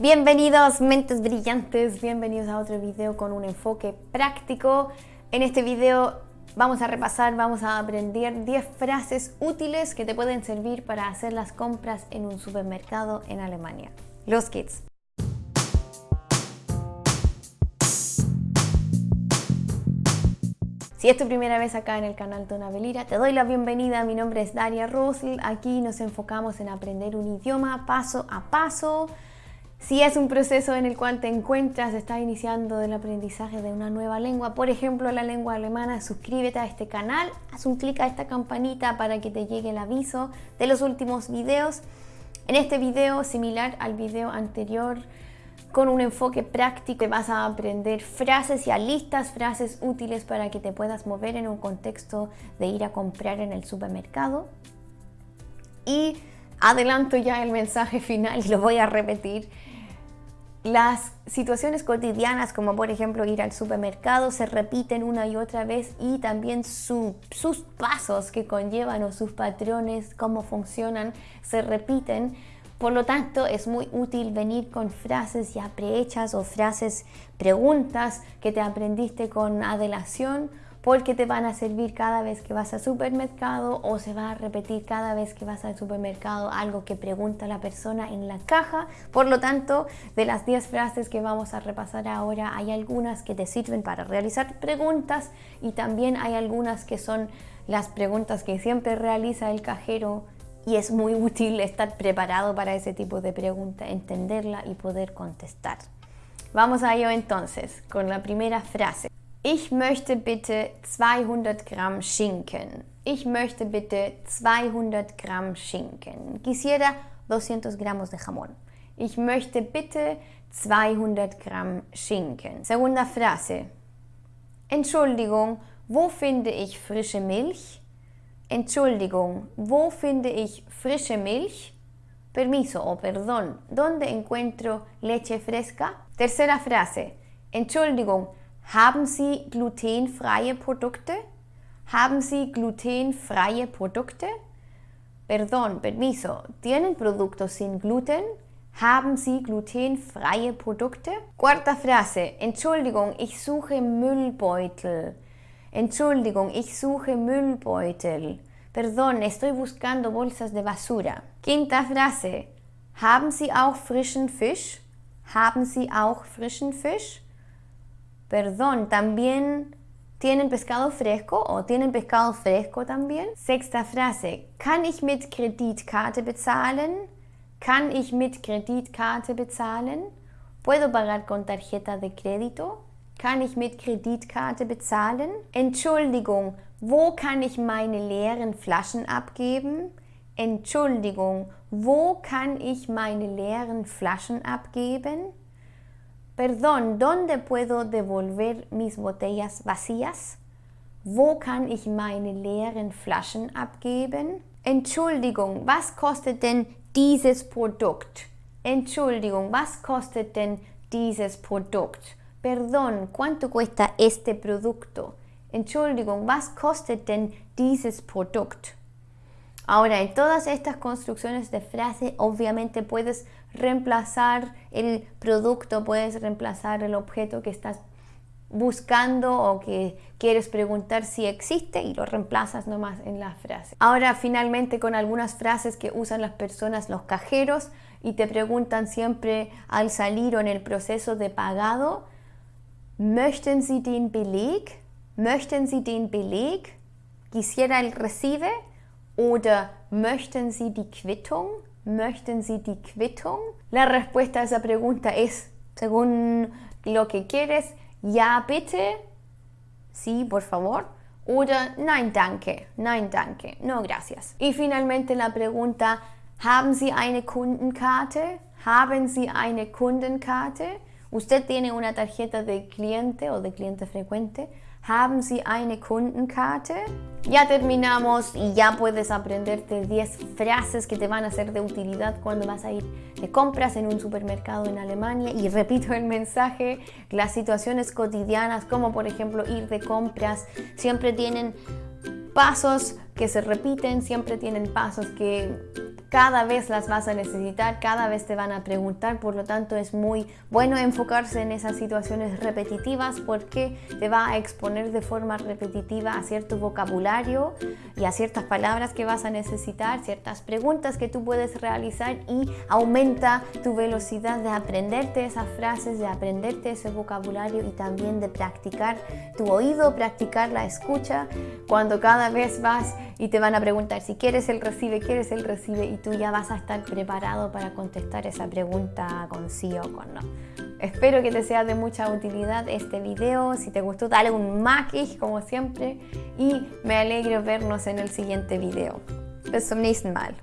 Bienvenidos mentes brillantes, bienvenidos a otro video con un enfoque práctico. En este video vamos a repasar, vamos a aprender 10 frases útiles que te pueden servir para hacer las compras en un supermercado en Alemania. Los kids. Si es tu primera vez acá en el canal Tona Belira, te doy la bienvenida. Mi nombre es Daria Rosl. Aquí nos enfocamos en aprender un idioma paso a paso. Si es un proceso en el cual te encuentras, estás iniciando el aprendizaje de una nueva lengua, por ejemplo la lengua alemana, suscríbete a este canal, haz un clic a esta campanita para que te llegue el aviso de los últimos videos. En este video, similar al video anterior, con un enfoque práctico vas a aprender frases y listas, frases útiles para que te puedas mover en un contexto de ir a comprar en el supermercado. Y adelanto ya el mensaje final y lo voy a repetir. Las situaciones cotidianas, como por ejemplo ir al supermercado, se repiten una y otra vez y también sus pasos que conllevan o sus patrones, cómo funcionan, se repiten. Por lo tanto, es muy útil venir con frases ya prehechas o frases, preguntas que te aprendiste con adelación porque te van a servir cada vez que vas al supermercado o se va a repetir cada vez que vas al supermercado algo que pregunta la persona en la caja. Por lo tanto, de las 10 frases que vamos a repasar ahora, hay algunas que te sirven para realizar preguntas y también hay algunas que son las preguntas que siempre realiza el cajero y es muy útil estar preparado para ese tipo de pregunta, entenderla y poder contestar. Vamos a ello entonces con la primera frase. Ich möchte bitte 200 Gramm Schinken. Ich möchte bitte 200 Gramm Schinken. Quisiera 200 gramos de jamón. Ich möchte bitte 200 Gramm Schinken. Segunda Frase. Entschuldigung, wo finde ich frische Milch? Entschuldigung, wo finde ich frische Milch? Permiso o perdón, ¿dónde encuentro leche fresca? Tercera frase. Entschuldigung, haben Sie glutenfreie Produkte? Haben Sie glutenfreie Produkte? Perdón, permiso, ¿tienen productos sin gluten? Haben Sie glutenfreie Produkte? Cuarta Frase. Entschuldigung, ich suche Müllbeutel. Entschuldigung, ich suche Müllbeutel. Perdón, estoy buscando bolsas de basura. Quinta Frase. Haben Sie auch frischen Fisch? Haben Sie auch frischen Fisch? Perdón, también tienen pescado fresco o tienen pescado fresco también. Sexta Frase. Kann ich mit Kreditkarte bezahlen? Kann ich mit Kreditkarte bezahlen? ¿Puedo pagar con tarjeta de crédito? Kann ich mit Kreditkarte bezahlen? Entschuldigung, wo kann ich meine leeren Flaschen abgeben? Entschuldigung, wo kann ich meine leeren Flaschen abgeben? Perdón, ¿dónde puedo devolver mis botellas vacías? Wo kann ich meine leeren Flaschen abgeben? Entschuldigung, was kostet denn dieses Produkt? Entschuldigung, was kostet denn dieses Produkt? Perdón, ¿cuánto cuesta este producto? Entschuldigung, was kostet denn dieses Produkt? Ahora, en todas estas construcciones de frase, obviamente puedes reemplazar el producto, puedes reemplazar el objeto que estás buscando o que quieres preguntar si existe y lo reemplazas nomás en la frase. Ahora, finalmente, con algunas frases que usan las personas, los cajeros, y te preguntan siempre al salir o en el proceso de pagado, Möchten Sie den Beleg? Möchten Sie den Beleg? Quisiera el recibe? Oder möchten Sie die Quittung? Möchten Sie die Quittung? La respuesta a esa pregunta es, según lo que quieres, ja bitte, sí, por favor, oder nein danke, nein danke, no gracias. Y finalmente la pregunta, haben Sie eine Kundenkarte? Haben Sie eine Kundenkarte? Usted tiene una tarjeta de cliente o de cliente frecuente. Haben Sie eine Kundenkarte? Ya terminamos y ya puedes aprenderte 10 frases que te van a ser de utilidad cuando vas a ir de compras en un supermercado en Alemania. Y repito el mensaje, las situaciones cotidianas como por ejemplo ir de compras siempre tienen pasos que se repiten, siempre tienen pasos que cada vez las vas a necesitar, cada vez te van a preguntar, por lo tanto es muy bueno enfocarse en esas situaciones repetitivas porque te va a exponer de forma repetitiva a cierto vocabulario y a ciertas palabras que vas a necesitar, ciertas preguntas que tú puedes realizar y aumenta tu velocidad de aprenderte esas frases, de aprenderte ese vocabulario y también de practicar tu oído, practicar la escucha. Cuando cada vez vas y te van a preguntar si quieres el recibe, quieres el recibe y tú ya vas a estar preparado para contestar esa pregunta con sí o con no. Espero que te sea de mucha utilidad este video. Si te gustó, dale un maquish como siempre y me alegro vernos en el siguiente video. Bis zum nächsten Mal.